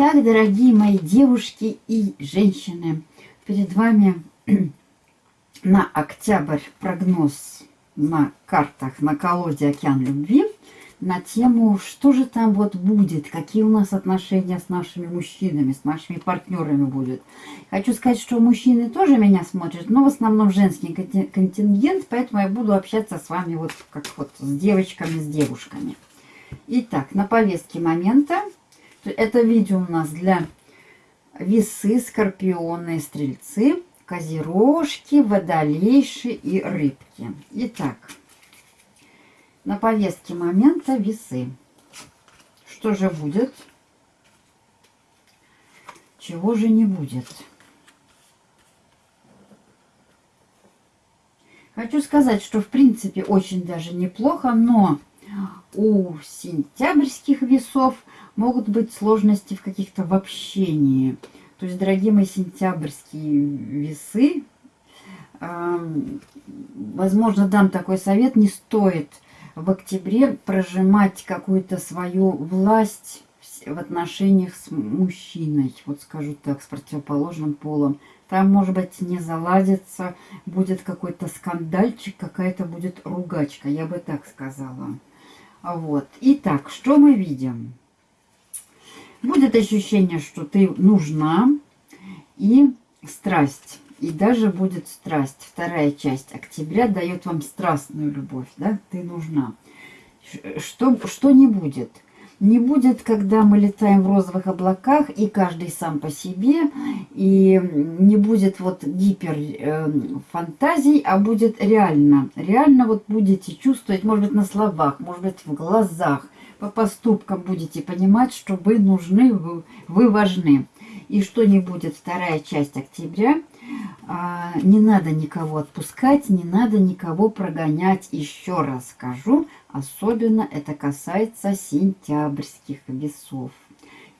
Итак, дорогие мои девушки и женщины, перед вами на октябрь прогноз на картах на колоде «Океан любви» на тему, что же там вот будет, какие у нас отношения с нашими мужчинами, с нашими партнерами будет. Хочу сказать, что мужчины тоже меня смотрят, но в основном женский контингент, поэтому я буду общаться с вами вот как вот с девочками, с девушками. Итак, на повестке момента это видео у нас для весы, скорпионы, стрельцы, козерожки, водолейши и рыбки. Итак, на повестке момента весы. Что же будет? Чего же не будет? Хочу сказать, что в принципе очень даже неплохо, но у сентябрьских весов могут быть сложности в каких-то в общении. То есть, дорогие мои сентябрьские весы, э, возможно, дам такой совет, не стоит в октябре прожимать какую-то свою власть в отношениях с мужчиной, вот скажу так, с противоположным полом. Там, может быть, не заладится, будет какой-то скандальчик, какая-то будет ругачка, я бы так сказала. Вот. Итак, что мы видим? Будет ощущение, что ты нужна и страсть. И даже будет страсть. Вторая часть октября дает вам страстную любовь. Да? Ты нужна. Что, что не будет? Не будет, когда мы летаем в розовых облаках, и каждый сам по себе, и не будет вот гипер э, а будет реально. Реально вот будете чувствовать, может быть, на словах, может быть, в глазах, по поступкам будете понимать, что вы нужны, вы, вы важны. И что не будет вторая часть октября, а, не надо никого отпускать, не надо никого прогонять. Еще раз скажу, особенно это касается сентябрьских весов.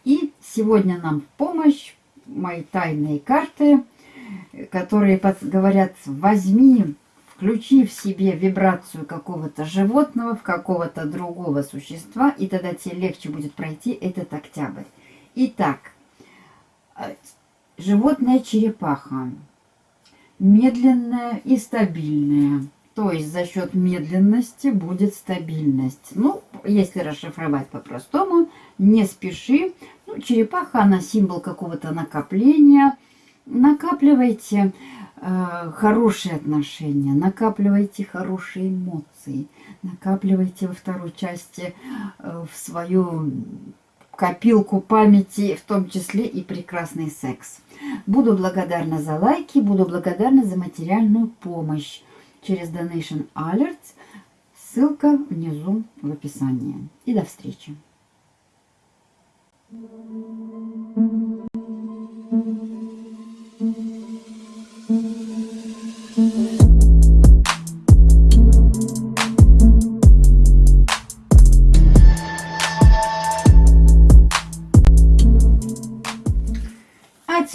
И сегодня нам в помощь мои тайные карты, которые говорят, возьми включи в себе вибрацию какого-то животного, в какого-то другого существа, и тогда тебе легче будет пройти этот октябрь. Итак, э, животное черепаха. Медленная и стабильная. То есть за счет медленности будет стабильность. Ну, если расшифровать по-простому, не спеши. Ну, черепаха, она символ какого-то накопления. Накапливайте Э, хорошие отношения, накапливайте хорошие эмоции, накапливайте во второй части э, в свою копилку памяти, в том числе и прекрасный секс. Буду благодарна за лайки, буду благодарна за материальную помощь через Donation Alerts. Ссылка внизу в описании. И до встречи.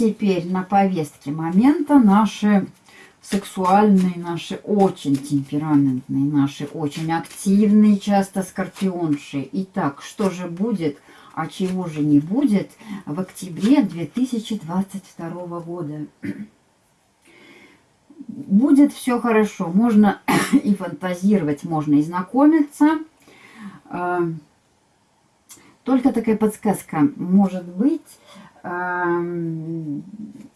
Теперь на повестке момента наши сексуальные, наши очень темпераментные, наши очень активные, часто скорпионши. Итак, что же будет, а чего же не будет в октябре 2022 года? Будет все хорошо, можно и фантазировать, можно и знакомиться. А, только такая подсказка может быть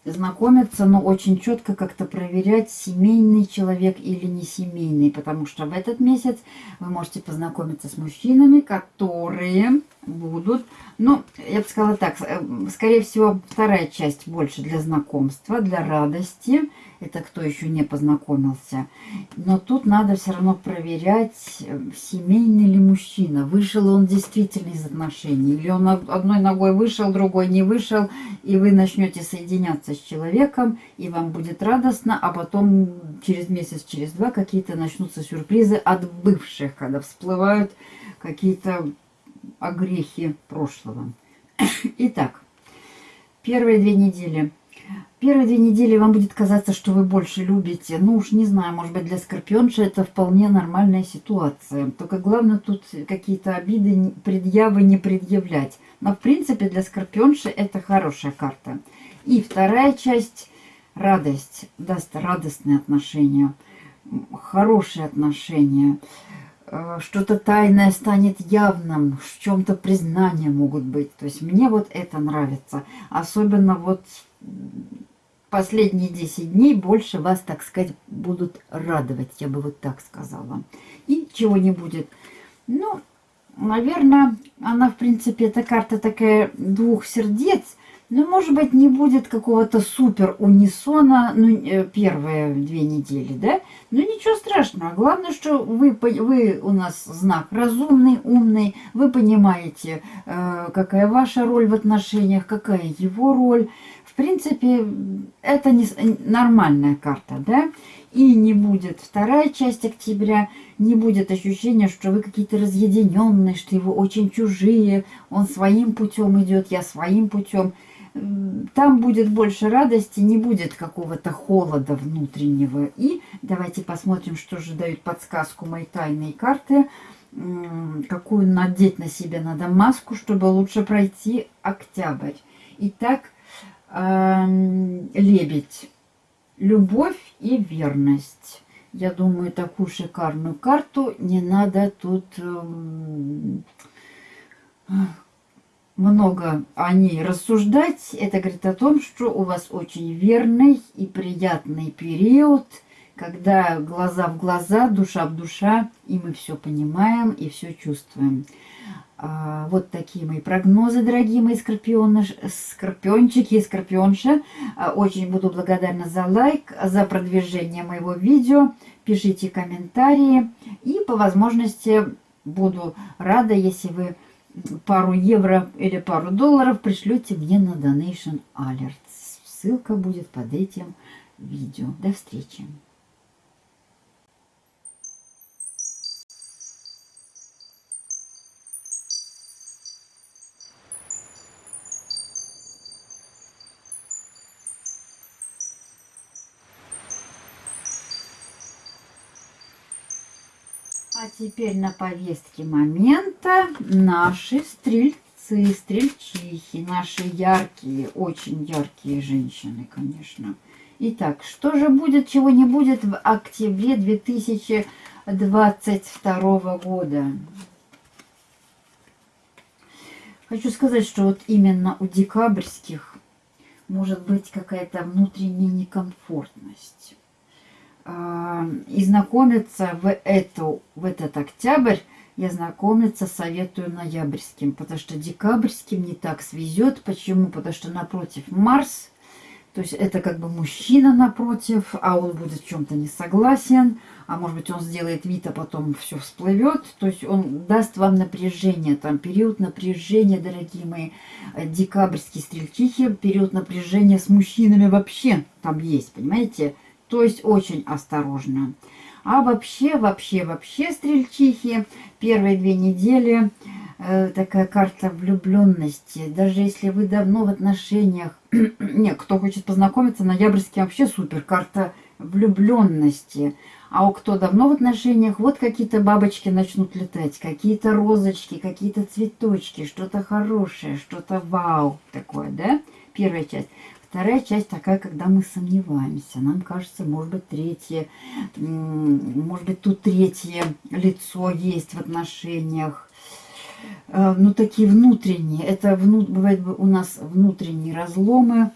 знакомиться, но очень четко как-то проверять, семейный человек или не семейный, потому что в этот месяц вы можете познакомиться с мужчинами, которые будут, ну, я бы сказала так, э, скорее всего, вторая часть больше для знакомства, для радости, это кто еще не познакомился. Но тут надо все равно проверять, э, семейный ли мужчина, вышел он действительно из отношений, или он одной ногой вышел, другой не вышел, и вы начнете соединяться с человеком, и вам будет радостно, а потом через месяц, через два какие-то начнутся сюрпризы от бывших, когда всплывают какие-то огрехи прошлого. Итак, первые две недели – Первые две недели вам будет казаться, что вы больше любите. Ну уж не знаю, может быть для скорпионша это вполне нормальная ситуация. Только главное тут какие-то обиды, предъявы не предъявлять. Но в принципе для скорпионши это хорошая карта. И вторая часть – радость. Даст радостные отношения, хорошие отношения. Э, что-то тайное станет явным, в чем-то признания могут быть. То есть мне вот это нравится. Особенно вот последние 10 дней больше вас, так сказать, будут радовать, я бы вот так сказала. И чего не будет. Ну, наверное, она, в принципе, эта карта такая двух сердец. Но, может быть, не будет какого-то супер унисона, ну, э, первые две недели, да? Но ничего страшного. Главное, что вы, вы у нас знак разумный, умный, вы понимаете, э, какая ваша роль в отношениях, какая его роль принципе, это не, нормальная карта, да? И не будет вторая часть октября, не будет ощущения, что вы какие-то разъединенные, что его очень чужие, он своим путем идет, я своим путем. Там будет больше радости, не будет какого-то холода внутреннего. И давайте посмотрим, что же дают подсказку мои тайные карты какую надеть на себя надо маску, чтобы лучше пройти октябрь. Итак, лебедь. Любовь и верность. Я думаю, такую шикарную карту не надо тут много о ней рассуждать. Это говорит о том, что у вас очень верный и приятный период, когда глаза в глаза, душа в душа, и мы все понимаем и все чувствуем. А, вот такие мои прогнозы, дорогие мои скорпионы, скорпиончики и скорпионши. А, очень буду благодарна за лайк, за продвижение моего видео. Пишите комментарии. И по возможности буду рада, если вы пару евро или пару долларов пришлете мне на Donation Alerts. Ссылка будет под этим видео. До встречи! Теперь на повестке момента наши стрельцы, стрельчихи, наши яркие, очень яркие женщины, конечно. Итак, что же будет, чего не будет в октябре 2022 года? Хочу сказать, что вот именно у декабрьских может быть какая-то внутренняя некомфортность. И знакомиться в, эту, в этот октябрь я знакомиться советую ноябрьским, потому что декабрьским не так свезет. Почему? Потому что напротив Марс, то есть это как бы мужчина напротив, а он будет в чем-то не согласен, а может быть он сделает вид, а потом все всплывет. То есть он даст вам напряжение, там период напряжения, дорогие мои, декабрьские стрельчихи, период напряжения с мужчинами вообще там есть, понимаете? То есть очень осторожно. А вообще, вообще, вообще, стрельчихи, первые две недели э, такая карта влюбленности. Даже если вы давно в отношениях, не, кто хочет познакомиться, ноябрьский вообще супер, карта влюбленности. А у кто давно в отношениях, вот какие-то бабочки начнут летать, какие-то розочки, какие-то цветочки, что-то хорошее, что-то вау такое, да? Первая часть. Вторая часть такая, когда мы сомневаемся. Нам кажется, может быть, третье, может быть, тут третье лицо есть в отношениях. Э, ну, такие внутренние. Это вну, бывает у нас внутренние разломы,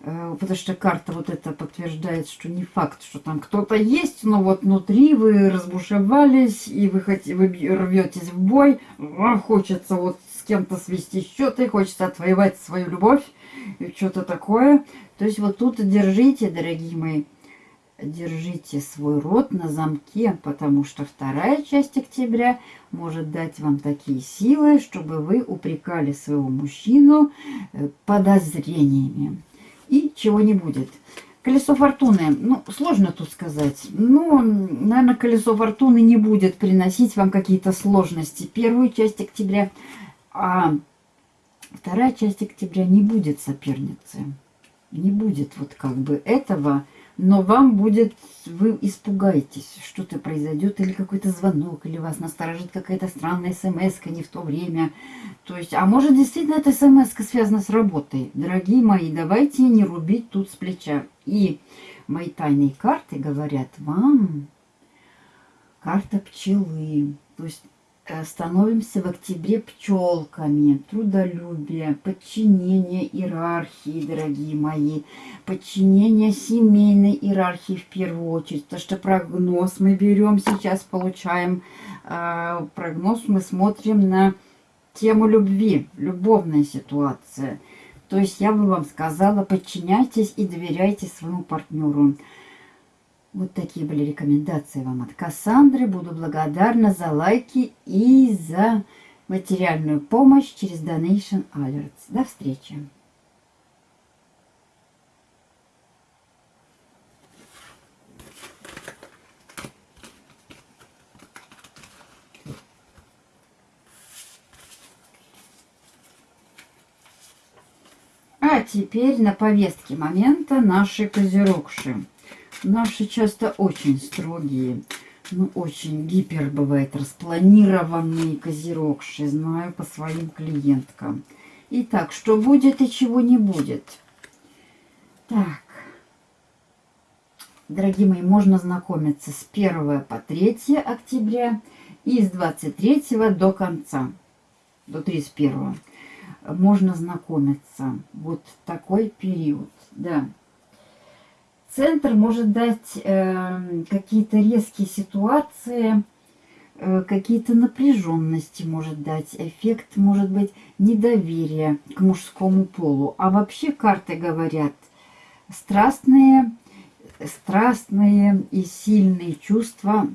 э, потому что карта вот это подтверждает, что не факт, что там кто-то есть, но вот внутри вы разбушевались, и вы, хотите, вы рветесь в бой, хочется вот с кем-то свести счеты, хочется отвоевать свою любовь, что-то такое. То есть вот тут держите, дорогие мои, держите свой рот на замке, потому что вторая часть октября может дать вам такие силы, чтобы вы упрекали своего мужчину э, подозрениями. И чего не будет. Колесо фортуны, ну, сложно тут сказать. Ну, наверное, колесо фортуны не будет приносить вам какие-то сложности. Первую часть октября, а Вторая часть октября не будет соперницы. Не будет вот как бы этого, но вам будет, вы испугаетесь, что-то произойдет, или какой-то звонок, или вас насторожит какая-то странная смс не в то время. То есть, а может действительно эта смс связана с работой. Дорогие мои, давайте не рубить тут с плеча. И мои тайные карты говорят вам, карта пчелы. То есть становимся в октябре пчелками, трудолюбие, подчинение иерархии, дорогие мои, подчинение семейной иерархии в первую очередь, потому что прогноз мы берем сейчас, получаем э, прогноз, мы смотрим на тему любви, любовная ситуация. То есть я бы вам сказала, подчиняйтесь и доверяйте своему партнеру. Вот такие были рекомендации вам от Кассандры. Буду благодарна за лайки и за материальную помощь через Donation Alerts. До встречи! А теперь на повестке момента наши козерогши. Наши часто очень строгие, ну, очень гипер бывает, распланированные козерогши, знаю по своим клиенткам. Итак, что будет и чего не будет. Так, дорогие мои, можно знакомиться с 1 по 3 октября и с 23 до конца, до 31. Можно знакомиться. Вот такой период, да. Центр может дать э, какие-то резкие ситуации, э, какие-то напряженности может дать, эффект может быть недоверия к мужскому полу. А вообще карты говорят страстные, страстные и сильные чувства,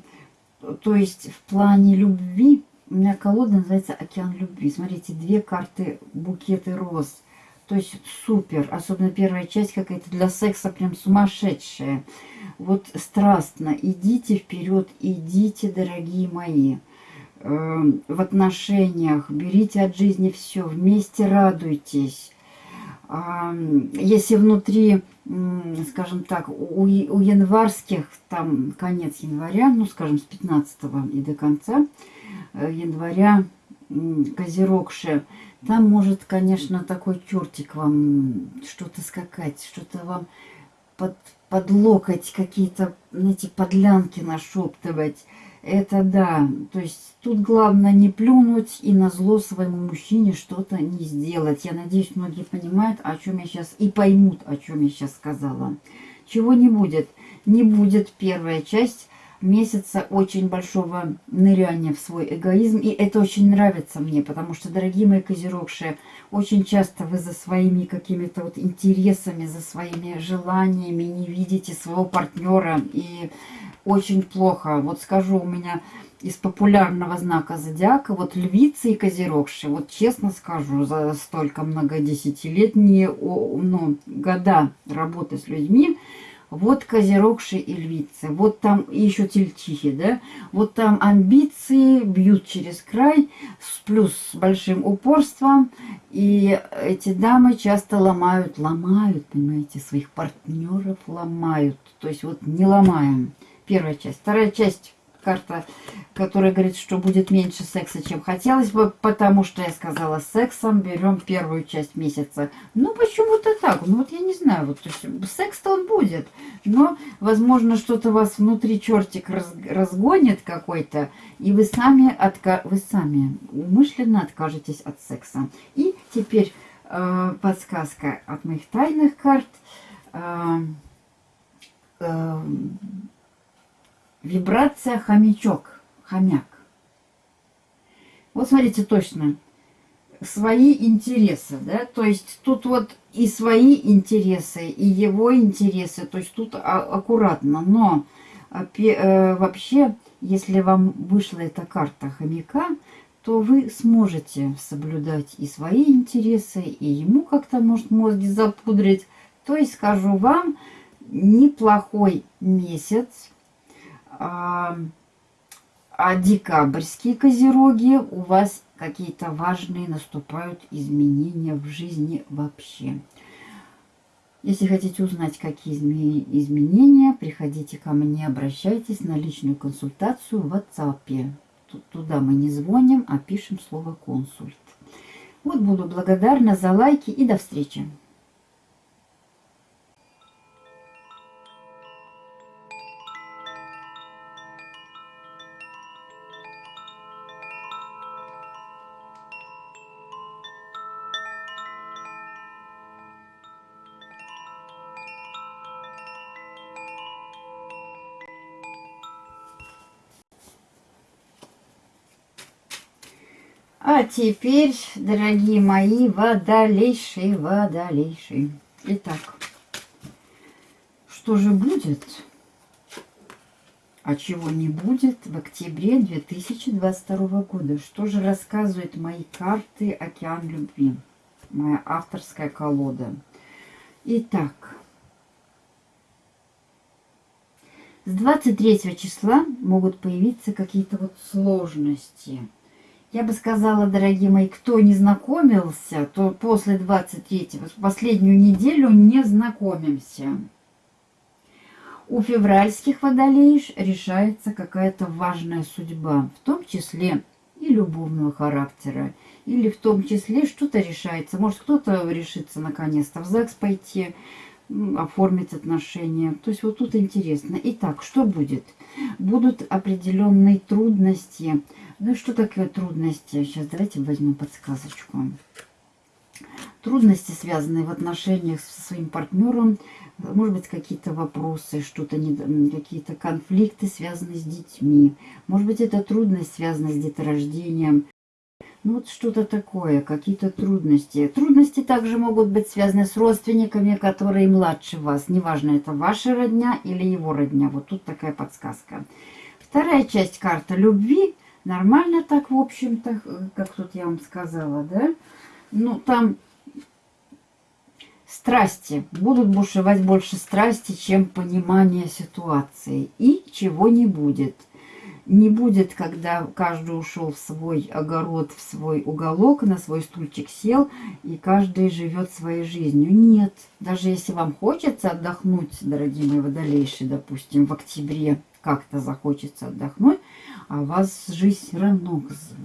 то есть в плане любви, у меня колода называется «Океан любви». Смотрите, две карты букеты роз – то есть супер. Особенно первая часть какая-то для секса прям сумасшедшая. Вот страстно. Идите вперед, идите, дорогие мои. Эм, в отношениях. Берите от жизни все. Вместе радуйтесь. Если внутри, скажем так, у, январских, там конец января, ну, скажем, с 15 и до конца э, января, козерогши, там может, конечно, такой чертик вам что-то скакать, что-то вам под, под локоть какие-то, знаете, подлянки нашептывать. Это да. То есть тут главное не плюнуть и на зло своему мужчине что-то не сделать. Я надеюсь, многие понимают, о чем я сейчас, и поймут, о чем я сейчас сказала. Чего не будет? Не будет первая часть месяца очень большого ныряния в свой эгоизм. И это очень нравится мне, потому что, дорогие мои козерогшие, очень часто вы за своими какими-то вот интересами, за своими желаниями не видите своего партнера. И очень плохо. Вот скажу, у меня из популярного знака зодиака, вот львицы и козерогши, вот честно скажу, за столько много десятилетние ну, года работы с людьми, вот козерогши и львицы, вот там еще тельчихи, да, вот там амбиции бьют через край, с плюс с большим упорством, и эти дамы часто ломают, ломают, понимаете, своих партнеров ломают, то есть вот не ломаем. Первая часть. Вторая часть карта, которая говорит, что будет меньше секса, чем хотелось бы, потому что я сказала, сексом берем первую часть месяца. Ну, почему-то так. Ну, вот я не знаю, вот, секс-то он будет, но, возможно, что-то вас внутри чертик раз, разгонит какой-то, и вы сами, отка вы сами умышленно откажетесь от секса. И теперь э, подсказка от моих тайных карт. Э, э, Вибрация хомячок, хомяк. Вот смотрите точно. Свои интересы, да, то есть тут вот и свои интересы, и его интересы, то есть тут аккуратно, но э, вообще, если вам вышла эта карта хомяка, то вы сможете соблюдать и свои интересы, и ему как-то может мозги запудрить. То есть, скажу вам, неплохой месяц, а, а декабрьские козероги у вас какие-то важные наступают изменения в жизни вообще. Если хотите узнать, какие изменения, приходите ко мне, обращайтесь на личную консультацию в WhatsApp. Туда мы не звоним, а пишем слово «консульт». Вот буду благодарна за лайки и до встречи. Теперь, дорогие мои, водолейшие, водолейшие. Итак, что же будет, а чего не будет в октябре 2022 года? Что же рассказывают мои карты «Океан любви», моя авторская колода? Итак, с 23 числа могут появиться какие-то вот сложности – я бы сказала, дорогие мои, кто не знакомился, то после 23-го, последнюю неделю не знакомимся. У февральских водолеев решается какая-то важная судьба, в том числе и любовного характера, или в том числе что-то решается. Может, кто-то решится наконец-то в ЗАГС пойти, оформить отношения. То есть вот тут интересно. Итак, что будет? Будут определенные трудности, ну что такое трудности? Сейчас давайте возьмем подсказочку. Трудности, связанные в отношениях со своим партнером, может быть, какие-то вопросы, что-то, какие-то конфликты, связанные с детьми. Может быть, это трудность, связанная с деторождением. Ну, вот что-то такое, какие-то трудности. Трудности также могут быть связаны с родственниками, которые младше вас. Неважно, это ваша родня или его родня. Вот тут такая подсказка. Вторая часть карты любви Нормально так, в общем-то, как тут я вам сказала, да? Ну, там страсти. Будут бушевать больше страсти, чем понимание ситуации. И чего не будет. Не будет, когда каждый ушел в свой огород, в свой уголок, на свой стульчик сел, и каждый живет своей жизнью. Нет. Даже если вам хочется отдохнуть, дорогие мои водолейшие, допустим, в октябре как-то захочется отдохнуть, а вас жизнь все равно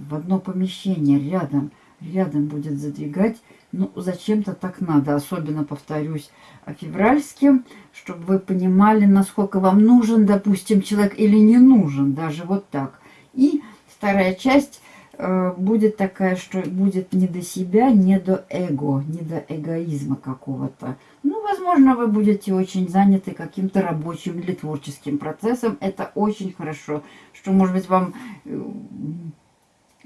в одно помещение рядом, рядом будет задвигать. Ну, зачем-то так надо, особенно, повторюсь, февральским, чтобы вы понимали, насколько вам нужен, допустим, человек или не нужен, даже вот так. И вторая часть э, будет такая, что будет не до себя, не до эго, не до эгоизма какого-то. Ну, возможно, вы будете очень заняты каким-то рабочим или творческим процессом. Это очень хорошо что, может быть, вам э,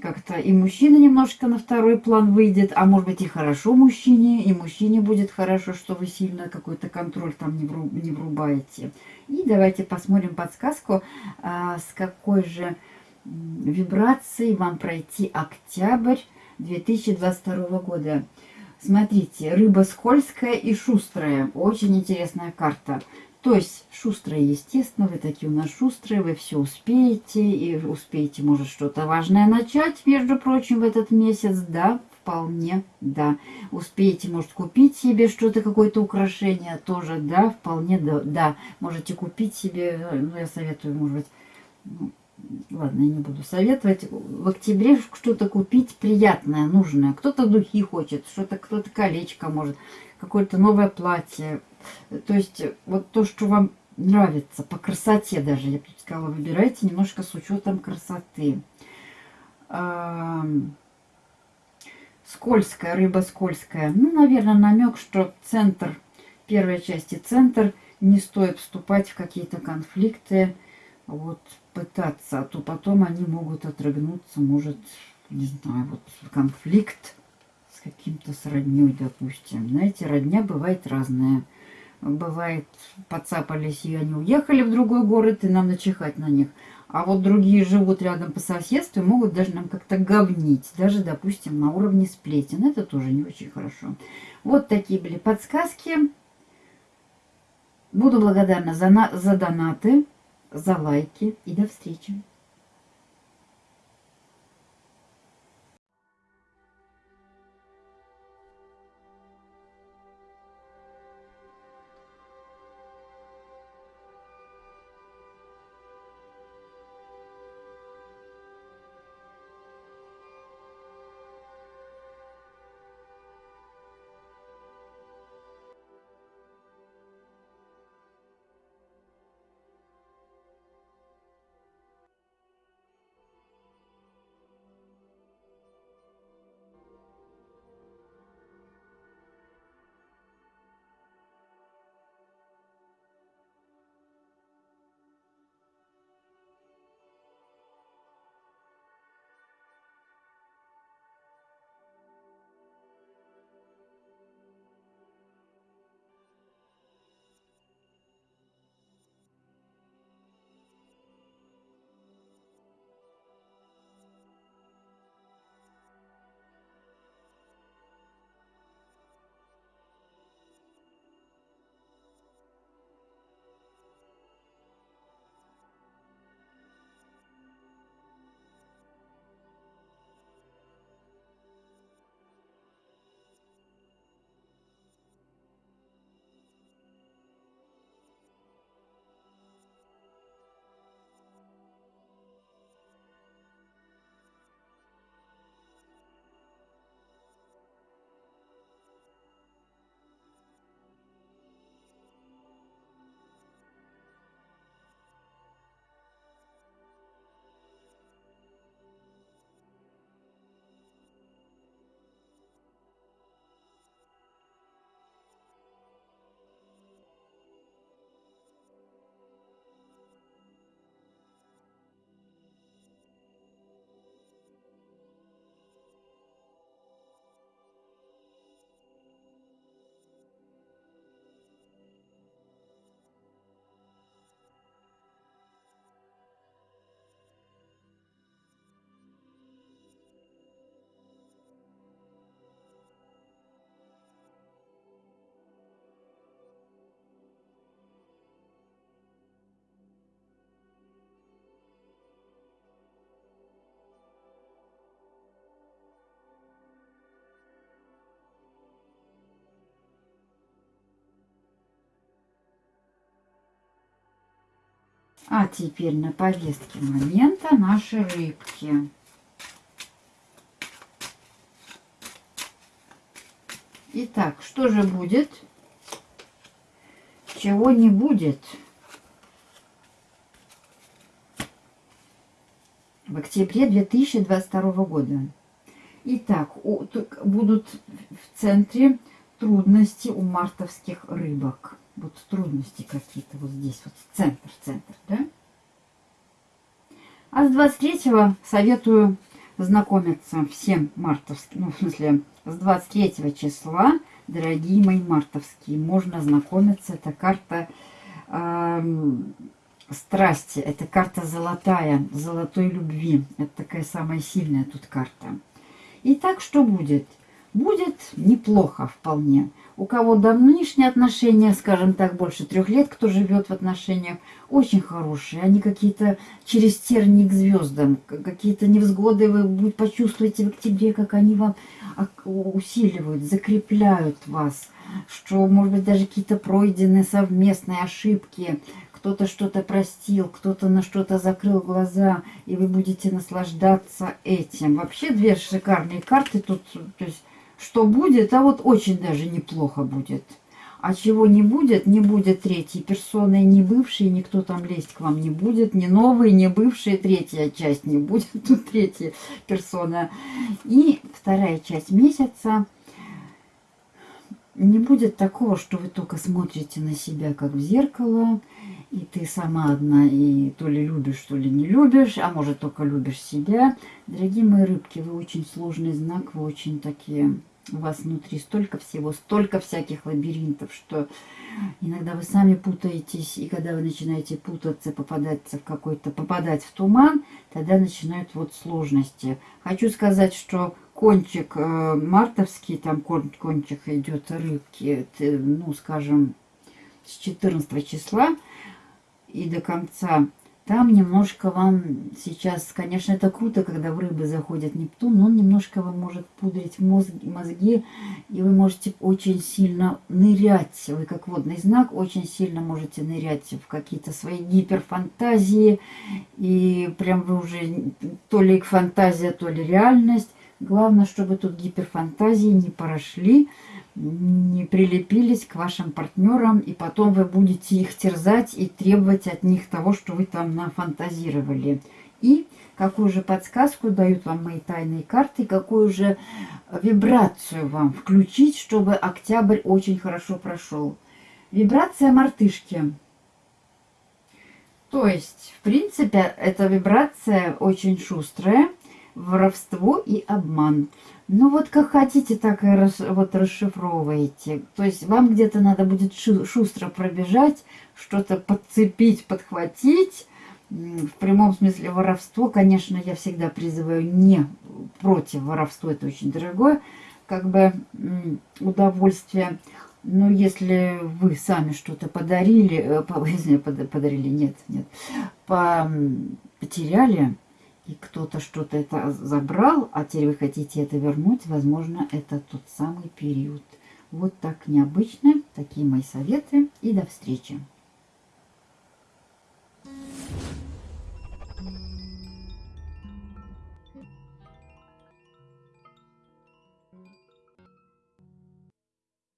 как-то и мужчина немножко на второй план выйдет, а может быть и хорошо мужчине, и мужчине будет хорошо, что вы сильно какой-то контроль там не, вруб, не врубаете. И давайте посмотрим подсказку, а, с какой же вибрацией вам пройти октябрь 2022 года. Смотрите, рыба скользкая и шустрая. Очень интересная карта. То есть шустрые, естественно, вы такие у нас шустрые, вы все успеете, и успеете, может, что-то важное начать, между прочим, в этот месяц, да, вполне, да. Успеете, может, купить себе что-то, какое-то украшение, тоже, да, вполне, да, да. Можете купить себе, ну, я советую, может быть, ну, ладно, я не буду советовать, в октябре что-то купить приятное, нужное. Кто-то духи хочет, что-то, кто-то колечко может, какое-то новое платье, то есть вот то, что вам нравится, по красоте даже, я бы сказала, выбирайте немножко с учетом красоты. Скользкая, рыба скользкая. Ну, наверное, намек, что центр, первой части центр, не стоит вступать в какие-то конфликты, вот, пытаться, а то потом они могут отрыгнуться, может, не знаю, вот конфликт с каким-то с родней, допустим. Знаете, родня бывает разная бывает, подцапались, и они уехали в другой город, и нам начихать на них. А вот другие живут рядом по соседству и могут даже нам как-то говнить. Даже, допустим, на уровне сплетен. Это тоже не очень хорошо. Вот такие были подсказки. Буду благодарна за, на, за донаты, за лайки. И до встречи. А теперь на повестке момента наши рыбки. Итак, что же будет? Чего не будет? В октябре 2022 года. Итак, будут в центре трудности у мартовских рыбок. Вот трудности какие-то вот здесь, вот центр, центр, да? А с 23 советую знакомиться всем мартовским, ну, в смысле, с 23 числа, дорогие мои мартовские, можно знакомиться. Это карта э, страсти, это карта золотая, золотой любви. Это такая самая сильная тут карта. Итак, что будет? Будет неплохо вполне. У кого давнишние отношения, скажем так, больше трех лет, кто живет в отношениях, очень хорошие. Они какие-то через терник звездам, какие-то невзгоды вы почувствуете в октябре, как они вам усиливают, закрепляют вас. Что, может быть, даже какие-то пройденные совместные ошибки, кто-то что-то простил, кто-то на что-то закрыл глаза, и вы будете наслаждаться этим. Вообще две шикарные карты тут, то есть что будет, а вот очень даже неплохо будет. А чего не будет, не будет третьей персоны, не бывшей, никто там лезть к вам не будет, ни новый, ни бывший, третья часть не будет, тут третья персона. И вторая часть месяца не будет такого, что вы только смотрите на себя, как в зеркало, и ты сама одна, и то ли любишь, то ли не любишь, а может только любишь себя. Дорогие мои рыбки, вы очень сложный знак, вы очень такие у вас внутри столько всего, столько всяких лабиринтов, что иногда вы сами путаетесь, и когда вы начинаете путаться, попадаться в какой-то, попадать в туман, тогда начинают вот сложности. Хочу сказать, что кончик э, мартовский, там кон, кончик идет рыбки, ну, скажем, с 14 числа и до конца там немножко вам сейчас, конечно, это круто, когда в рыбы заходит Нептун, но он немножко вам может пудрить мозги, мозги, и вы можете очень сильно нырять, вы как водный знак, очень сильно можете нырять в какие-то свои гиперфантазии, и прям вы уже то ли фантазия, то ли реальность. Главное, чтобы тут гиперфантазии не прошли, не прилепились к вашим партнерам, и потом вы будете их терзать и требовать от них того, что вы там нафантазировали. И какую же подсказку дают вам мои тайные карты, какую же вибрацию вам включить, чтобы октябрь очень хорошо прошел. Вибрация мартышки. То есть, в принципе, эта вибрация очень шустрая, воровство и обман. Ну вот как хотите, так и рас, вот расшифровываете. То есть вам где-то надо будет шу, шустро пробежать, что-то подцепить, подхватить. В прямом смысле воровство, конечно, я всегда призываю не против воровства, это очень дорогое, как бы удовольствие. Но если вы сами что-то подарили, э, подарили, нет, нет, потеряли, и кто-то что-то это забрал, а теперь вы хотите это вернуть, возможно, это тот самый период. Вот так необычно. Такие мои советы. И до встречи.